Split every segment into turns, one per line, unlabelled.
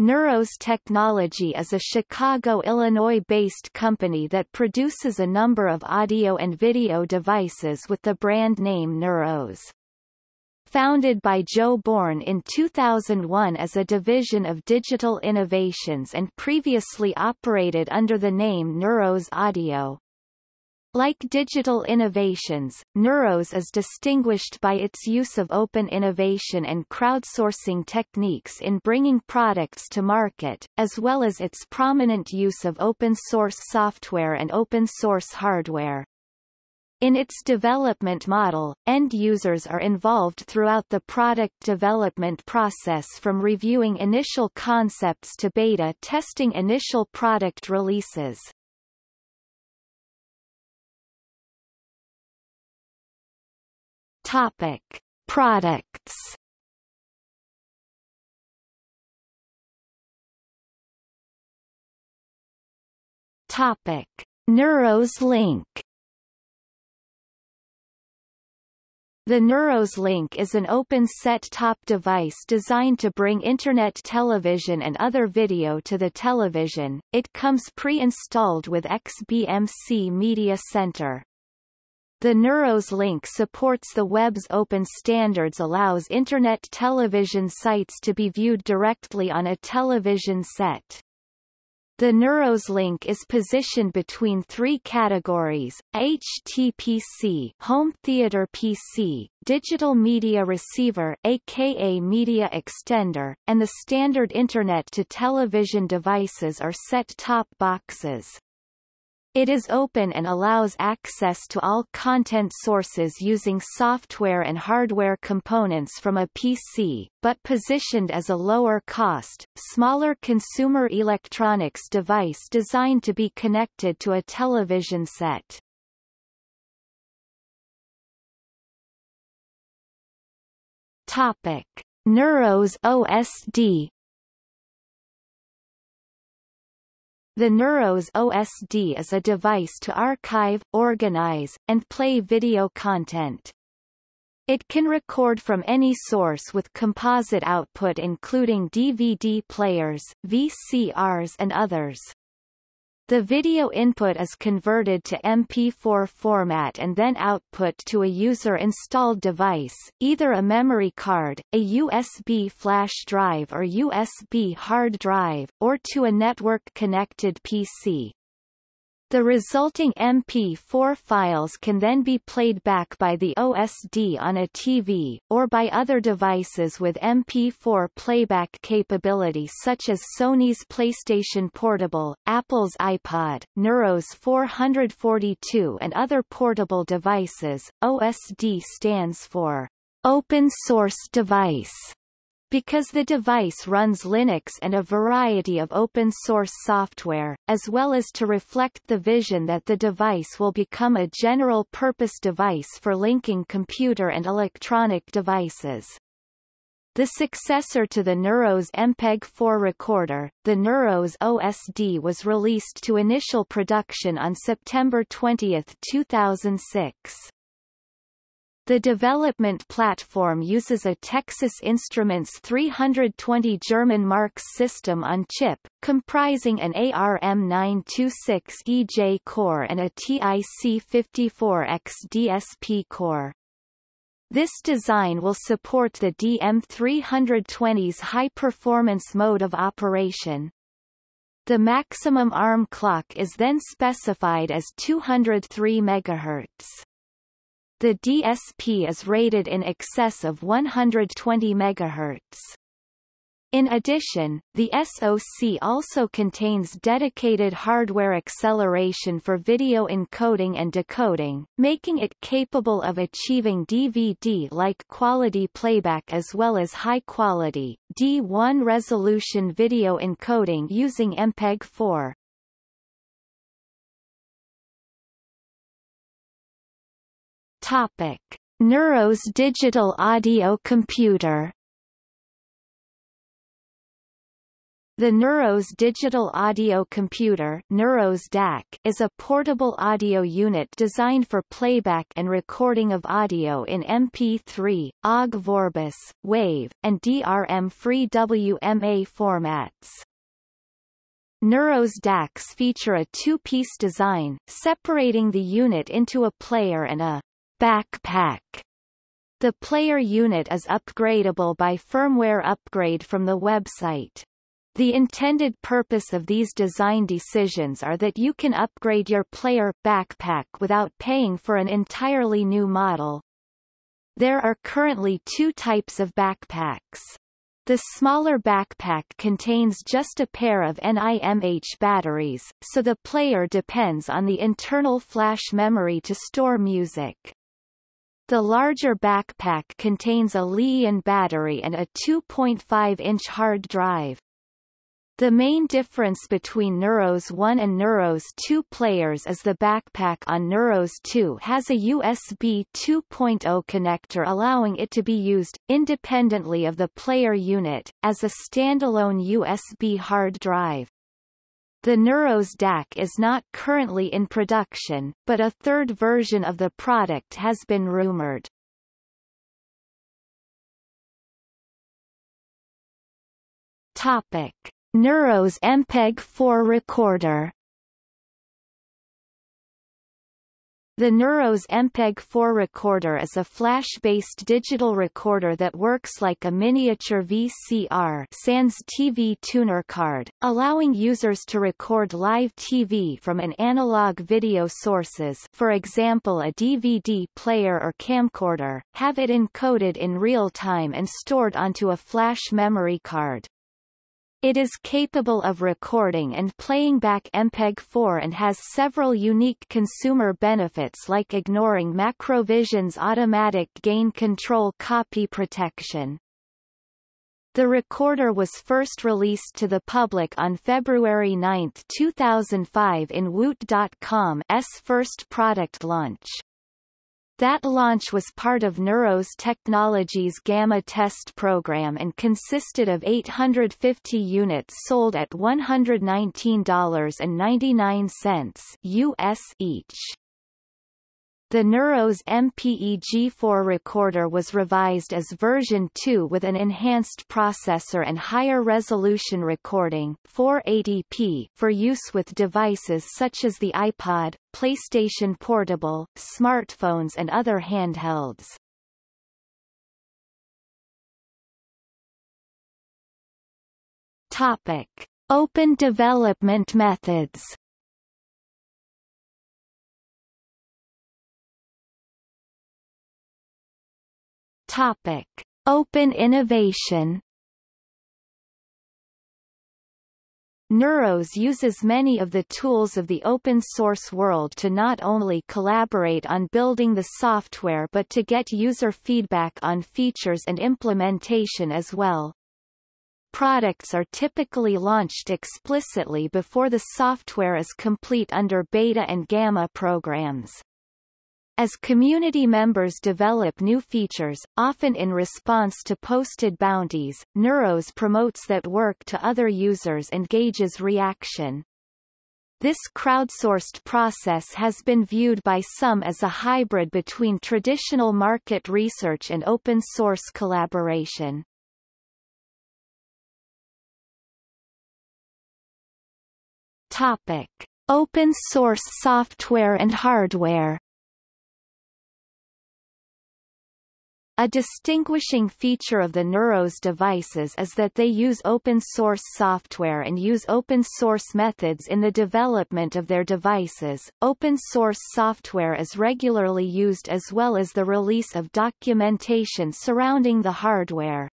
Neuros Technology is a Chicago, Illinois-based company that produces a number of audio and video devices with the brand name Neuros. Founded by Joe Born in 2001 as a division of Digital Innovations and previously operated under the name Neuros Audio, like digital innovations, Neuros is distinguished by its use of open innovation and crowdsourcing techniques in bringing products to market, as well as its prominent use of open-source software and open-source hardware. In its development model, end users are involved throughout the product development process from reviewing initial concepts to beta testing initial product releases. Topic: Products. Topic: Neuros Link. The Neuros Link is an open set-top device designed to bring Internet television and other video to the television. It comes pre-installed with XBMC Media Center. The Neuros link supports the web's open standards allows Internet television sites to be viewed directly on a television set. The Neuros link is positioned between three categories, HTPC home theater PC, digital media receiver aka media extender, and the standard Internet to television devices or set-top boxes. It is open and allows access to all content sources using software and hardware components from a PC, but positioned as a lower-cost, smaller consumer electronics device designed to be connected to a television set. Topic. Neuros OSD The Neuros OSD is a device to archive, organize, and play video content. It can record from any source with composite output including DVD players, VCRs and others. The video input is converted to MP4 format and then output to a user-installed device, either a memory card, a USB flash drive or USB hard drive, or to a network-connected PC. The resulting MP4 files can then be played back by the OSD on a TV, or by other devices with MP4 playback capability such as Sony's PlayStation Portable, Apple's iPod, Neuros 442 and other portable devices. OSD stands for Open Source Device because the device runs Linux and a variety of open-source software, as well as to reflect the vision that the device will become a general-purpose device for linking computer and electronic devices. The successor to the Neuros MPEG-4 recorder, the Neuros OSD was released to initial production on September 20, 2006. The development platform uses a Texas Instruments 320 German Marks system on chip, comprising an ARM926EJ core and a TIC54X DSP core. This design will support the DM320's high-performance mode of operation. The maximum ARM clock is then specified as 203 MHz. The DSP is rated in excess of 120 MHz. In addition, the SoC also contains dedicated hardware acceleration for video encoding and decoding, making it capable of achieving DVD-like quality playback as well as high-quality, D1 resolution video encoding using MPEG-4. Topic: Neuros digital audio computer. The Neuros Digital Audio Computer Neuros DAC is a portable audio unit designed for playback and recording of audio in MP3, OGG Vorbis, WAV, and DRM-free WMA formats. Neuros DACs feature a two-piece design, separating the unit into a player and a backpack. The player unit is upgradable by firmware upgrade from the website. The intended purpose of these design decisions are that you can upgrade your player backpack without paying for an entirely new model. There are currently two types of backpacks. The smaller backpack contains just a pair of NIMH batteries, so the player depends on the internal flash memory to store music. The larger backpack contains a Li-ion battery and a 2.5-inch hard drive. The main difference between Neuros 1 and Neuros 2 players is the backpack on Neuros 2 has a USB 2.0 connector allowing it to be used, independently of the player unit, as a standalone USB hard drive. The Neuros DAC is not currently in production, but a third version of the product has been rumored. Topic. Neuros MPEG-4 recorder The Neuros MPEG-4 recorder is a flash-based digital recorder that works like a miniature VCR sans TV tuner card, allowing users to record live TV from an analog video sources for example a DVD player or camcorder, have it encoded in real time and stored onto a flash memory card. It is capable of recording and playing back MPEG-4 and has several unique consumer benefits like ignoring Macrovision's automatic gain control copy protection. The recorder was first released to the public on February 9, 2005 in Woot.com's first product launch. That launch was part of Neuros Technologies Gamma test program and consisted of 850 units sold at $119.99 US each. The Neuros MPEG-4 recorder was revised as version 2 with an enhanced processor and higher resolution recording 480p for use with devices such as the iPod, PlayStation Portable, smartphones and other handhelds. Topic. Open development methods Topic: Open innovation. Neuros uses many of the tools of the open source world to not only collaborate on building the software but to get user feedback on features and implementation as well. Products are typically launched explicitly before the software is complete under beta and gamma programs. As community members develop new features, often in response to posted bounties, Neuros promotes that work to other users and gauges reaction. This crowdsourced process has been viewed by some as a hybrid between traditional market research and open source collaboration. Topic. Open source software and hardware A distinguishing feature of the Neuros devices is that they use open-source software and use open-source methods in the development of their devices. Open-source software is regularly used as well as the release of documentation surrounding the hardware.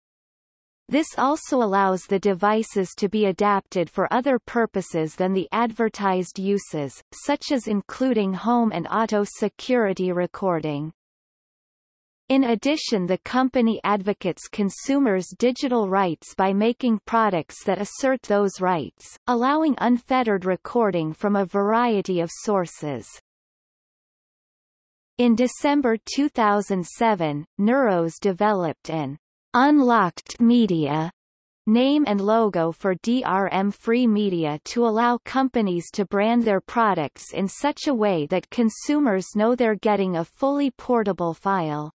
This also allows the devices to be adapted for other purposes than the advertised uses, such as including home and auto security recording. In addition the company advocates consumers' digital rights by making products that assert those rights, allowing unfettered recording from a variety of sources. In December 2007, Neuros developed an unlocked media name and logo for DRM-free media to allow companies to brand their products in such a way that consumers know they're getting a fully portable file.